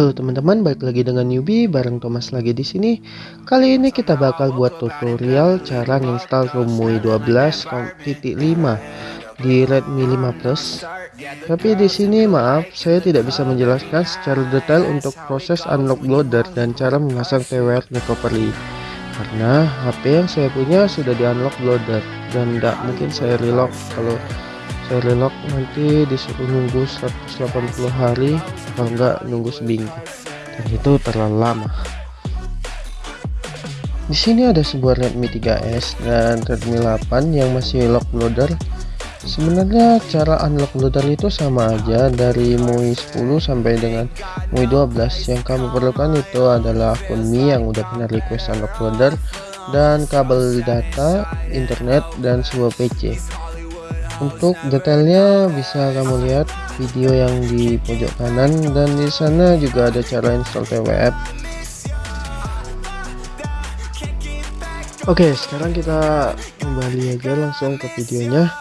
Halo teman-teman, balik lagi dengan newbie bareng Thomas lagi di sini. Kali ini kita bakal buat tutorial cara nginstal ROM MUI 12.5 di Redmi 5 Plus. Tapi di sini maaf, saya tidak bisa menjelaskan secara detail untuk proses unlock loader dan cara memasang TWR recovery. Karena HP yang saya punya sudah di unlock loader dan tidak mungkin saya relock kalau relock nanti disuruh nunggu 180 hari kalau enggak nunggu seminggu. Dan itu terlalu lama. Di sini ada sebuah Redmi 3S dan Redmi 8 yang masih lock loader. Sebenarnya cara unlock loader itu sama aja dari MUI 10 sampai dengan MUI 12 yang kamu perlukan itu adalah akun Mi yang udah pernah request unlock loader dan kabel data internet dan sebuah PC untuk detailnya bisa kamu lihat video yang di pojok kanan dan di sana juga ada cara install TWF Oke sekarang kita kembali aja langsung ke videonya.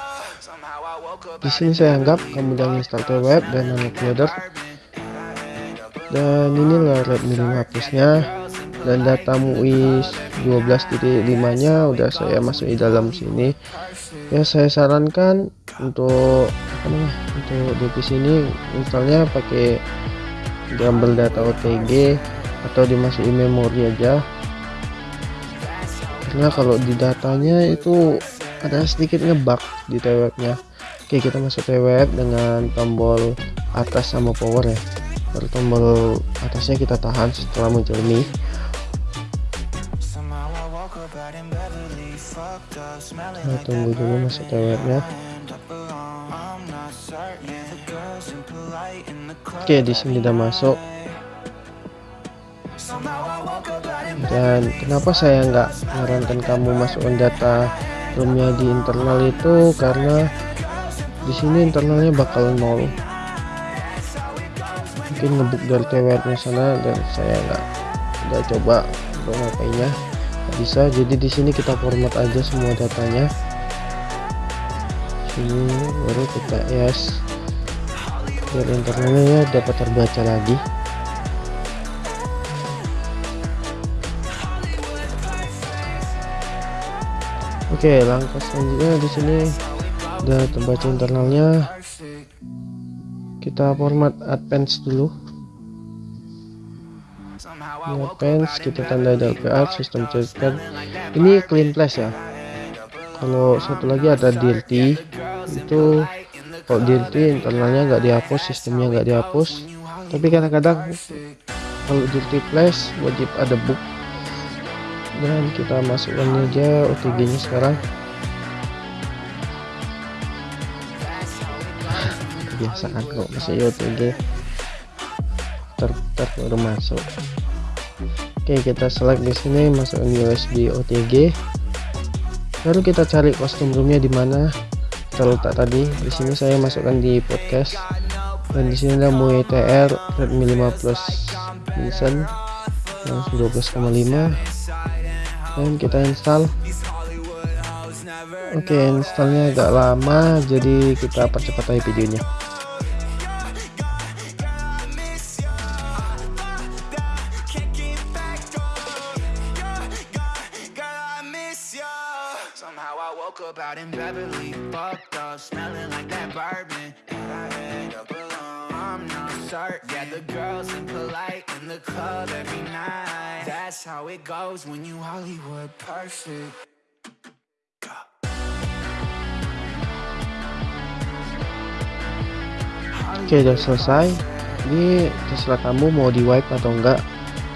Di sini saya anggap kamu udah install TWF dan loader dan inilah Redmi 5 plusnya dan data MUI 12.5 nya udah saya masuki dalam sini. Ya saya sarankan untuk apa namanya untuk di PC ini installnya pakai gambar data OTG atau dimasukin memori aja. Karena kalau di datanya itu ada sedikit ngebug di TWF nya oke kita masuk TWF dengan tombol atas sama power ya. Baru tombol atasnya kita tahan setelah muncul nih Nah, tunggu dulu masuk toiletnya oke di sini udah masuk. Dan kenapa saya nggak menyarankan kamu masukkan data roomnya di internal itu? Karena di sini internalnya bakal nol. Mungkin ngebuk dari TWR sana dan saya nggak nggak coba untuk ngapainnya bisa jadi di sini kita format aja semua datanya. Sini baru kita yes. Biar internetnya ya dapat terbaca lagi. Oke langkah selanjutnya di sini udah terbaca internalnya. Kita format advance dulu Advance kita tanda DLPR sistem certificate ini clean flash ya. Kalau satu lagi ada DLT itu kalau DLT internalnya nggak dihapus sistemnya nggak dihapus. Tapi kadang-kadang kalau DLT flash wajib ada book. Dan kita masukkan aja OTG nya sekarang. Kebiasaan kok masih OTG ter, ter baru masuk oke kita select di sini masukkan USB OTG baru kita cari kostum roomnya di mana. Kita letak tadi. Di sini saya masukkan di podcast. Dan di sini ada MUI TR Redmi 5 Plus Vincent yang 12,5 dan kita install. Oke installnya agak lama jadi kita percepat aja videonya woke up out in Beverly, fucked up, smelling like that bourbon. And I end up alone. I'm not certain. Yeah, the girls impolite in the club every night. That's how it goes when you Hollywood perfect. Oke udah selesai ini terserah kamu mau di wipe atau enggak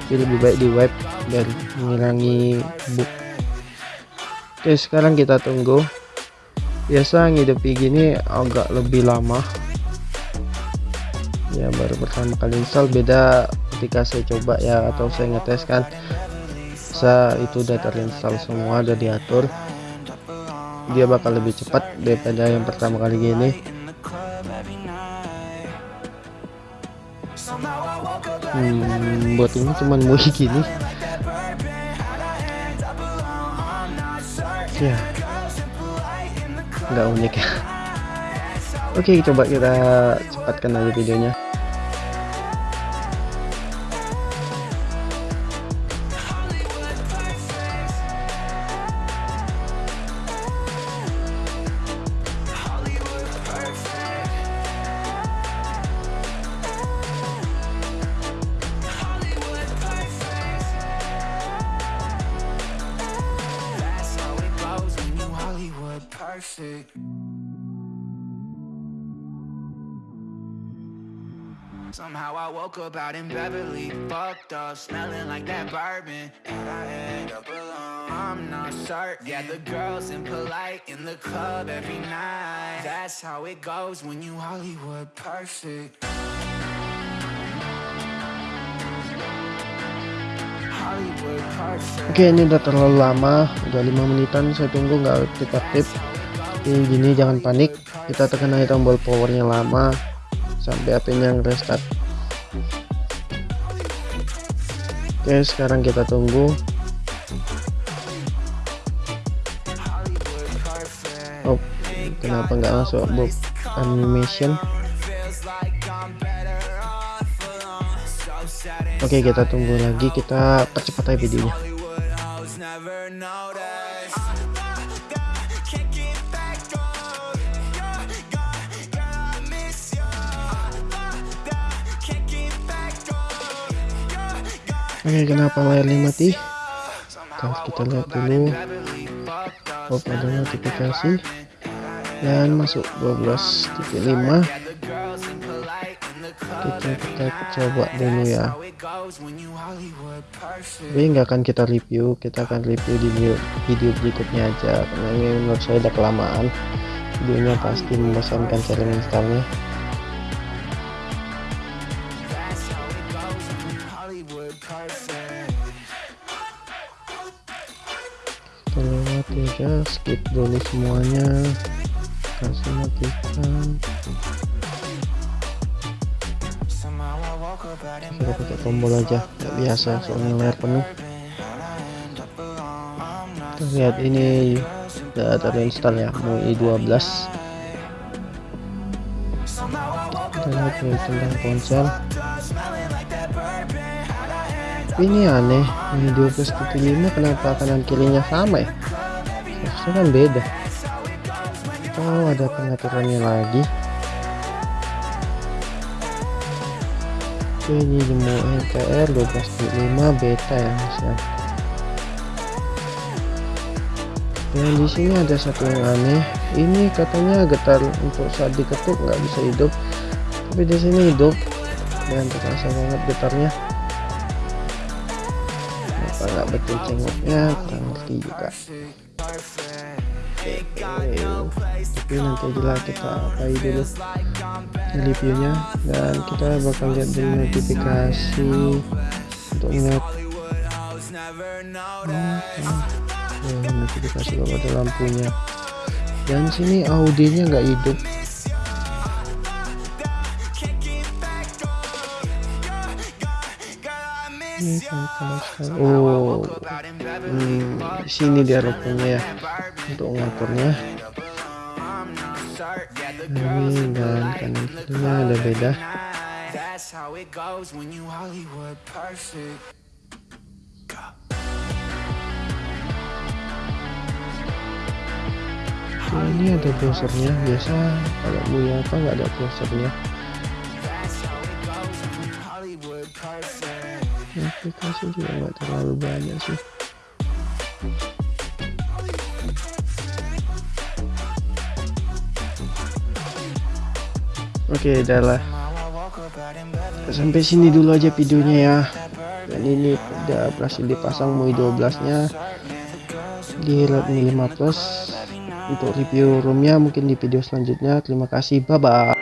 jadi lebih baik di wipe dan mengurangi Oke sekarang kita tunggu. Biasa ngidepi gini agak lebih lama. Ya baru pertama kali install. Beda ketika saya coba ya atau saya ngetes kan. Bisa itu udah terinstall semua udah diatur. Dia bakal lebih cepat daripada yang pertama kali gini. Hmm, buat ini cuman mau gini ya nggak unik ya. Oke coba kita cepatkan aja videonya perfect. Somehow I woke up out in Beverly, fucked up, smelling like that bourbon. And I end up alone. I'm not certain. Yeah, the girls impolite in the club every night. That's how it goes when you Hollywood perfect. Oke ini udah terlalu lama udah lima menitan saya tunggu nggak aktif-aktif ini gini jangan panik. Kita tekan aja tombol powernya lama. Sampai apinya restart. Oke sekarang kita tunggu. Oh kenapa nggak masuk bob animation? Oke kita tunggu lagi. Kita percepat aja videonya oke kenapa layarnya mati Kalau kita lihat dulu. Oh ada notifikasi. Dan masuk 12.5 Yeah, the girls impolite in the club kita, kita coba dulu ya. Tapi nggak akan kita review. Kita akan review di video, video berikutnya aja. Karena ini menurut saya udah kelamaan. Videonya pasti membosankan cara installnya kita lewat ya guys skip dulu semuanya. Kasih matikan kita pakai tombol aja nggak biasa soalnya layar penuh. Kita lihat ini udah terinstall ya MUI 12 kita lihat tentang ponsel. Ini aneh ini 12.5 kenapa kanan kirinya sama ya harusnya kan beda. Oh ada pengaturannya lagi. Oke, ini jemu LTR 12.5 beta ya mas ya. Yang di sini ada satu yang aneh. Ini katanya getar untuk saat diketuk nggak bisa hidup. Tapi di sini hidup. Dan terasa banget getarnya. Kenapa nggak betul cengoknya? Kurang ngerti juga tapi nanti aja lah kita apai dulu reviewnya. Dan kita bakal lihat dulu notifikasi untuk ngeliat ya, notifikasi kalau ada lampunya dan sini audionya nggak hidup ini kalau sekarang- oh hmm, sini dia rupanya ya untuk ngaturnya. Ini dan kanan kirinya ada beda. Ini ada browsernya biasa kalau punya apa nggak ada browsernya aplikasi juga nggak terlalu banyak sih. Oke udah lah. Now I woke up out in bed. sampai sini dulu aja videonya ya. Dan ini udah berhasil dipasang MUI 12 nya di Redmi 5 Plus. Untuk review roomnya mungkin di video selanjutnya. Terima kasih. Bye bye